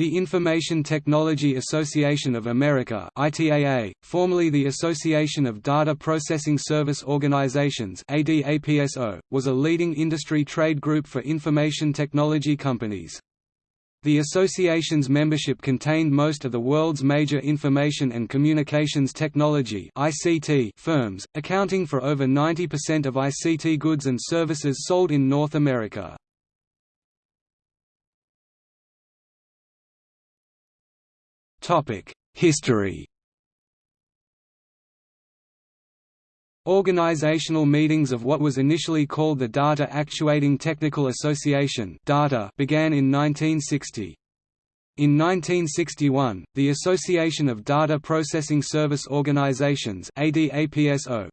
The Information Technology Association of America ITAA, formerly the Association of Data Processing Service Organizations ADAPSO, was a leading industry trade group for information technology companies. The association's membership contained most of the world's major information and communications technology (ICT) firms, accounting for over 90% of ICT goods and services sold in North America. History Organizational meetings of what was initially called the Data Actuating Technical Association began in 1960. In 1961, the Association of Data Processing Service Organizations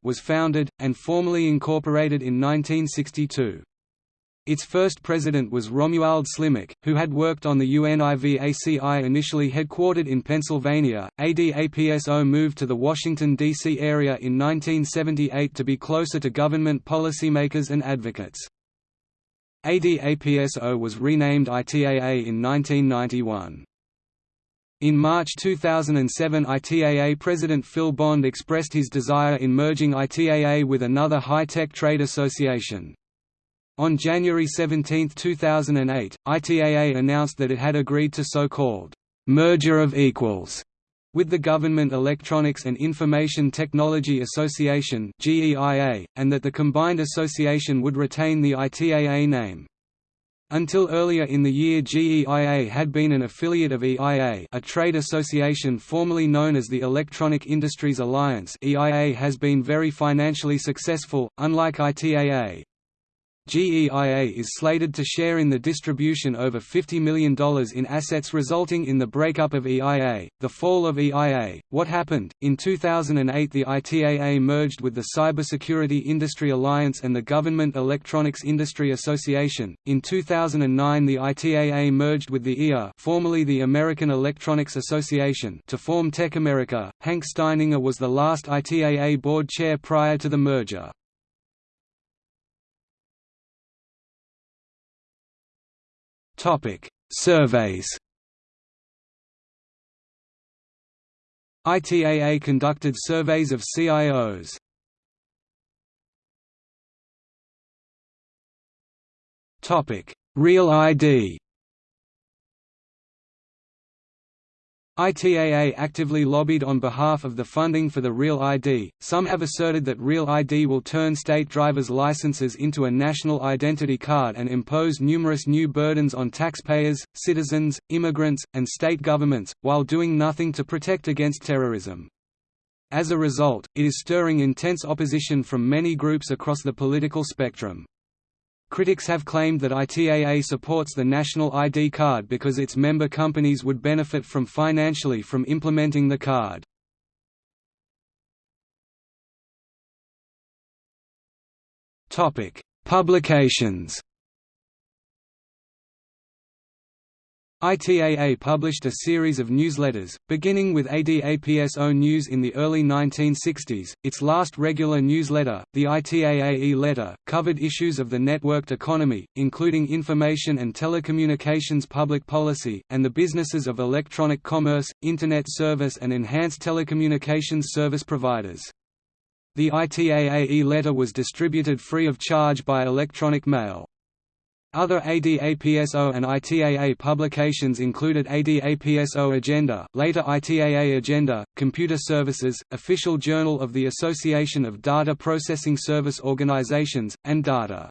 was founded, and formally incorporated in 1962. Its first president was Romuald Slimak, who had worked on the UNIVAC I initially headquartered in Pennsylvania. ADAPSO moved to the Washington, D.C. area in 1978 to be closer to government policymakers and advocates. ADAPSO was renamed ITAA in 1991. In March 2007 ITAA President Phil Bond expressed his desire in merging ITAA with another high-tech trade association. On January 17, 2008, ITAA announced that it had agreed to so-called «merger of equals» with the Government Electronics and Information Technology Association and that the combined association would retain the ITAA name. Until earlier in the year GEIA had been an affiliate of EIA a trade association formerly known as the Electronic Industries Alliance EIA has been very financially successful, unlike ITAA. GEIA is slated to share in the distribution over $50 million in assets resulting in the breakup of EIA. The fall of EIA. What happened? In 2008, the ITAA merged with the Cybersecurity Industry Alliance and the Government Electronics Industry Association. In 2009, the ITAA merged with the EA, formerly the American Electronics Association, to form Tech America. Hank Steininger was the last ITAA board chair prior to the merger. Topic: Surveys. ITAA conducted surveys of CIOs. Topic: Real ID. ITAA actively lobbied on behalf of the funding for the Real ID. Some have asserted that Real ID will turn state driver's licenses into a national identity card and impose numerous new burdens on taxpayers, citizens, immigrants, and state governments, while doing nothing to protect against terrorism. As a result, it is stirring intense opposition from many groups across the political spectrum. Critics have claimed that ITAA supports the National ID card because its member companies would benefit from financially from implementing the card. Topic: Publications ITAA published a series of newsletters, beginning with ADAPSO News in the early 1960s. Its last regular newsletter, the ITAA E-Letter, covered issues of the networked economy, including information and telecommunications public policy, and the businesses of electronic commerce, Internet service and enhanced telecommunications service providers. The ITAA E-Letter was distributed free of charge by electronic mail. Other ADAPSO and ITAA publications included ADAPSO Agenda, later ITAA Agenda, Computer Services, Official Journal of the Association of Data Processing Service Organizations, and Data.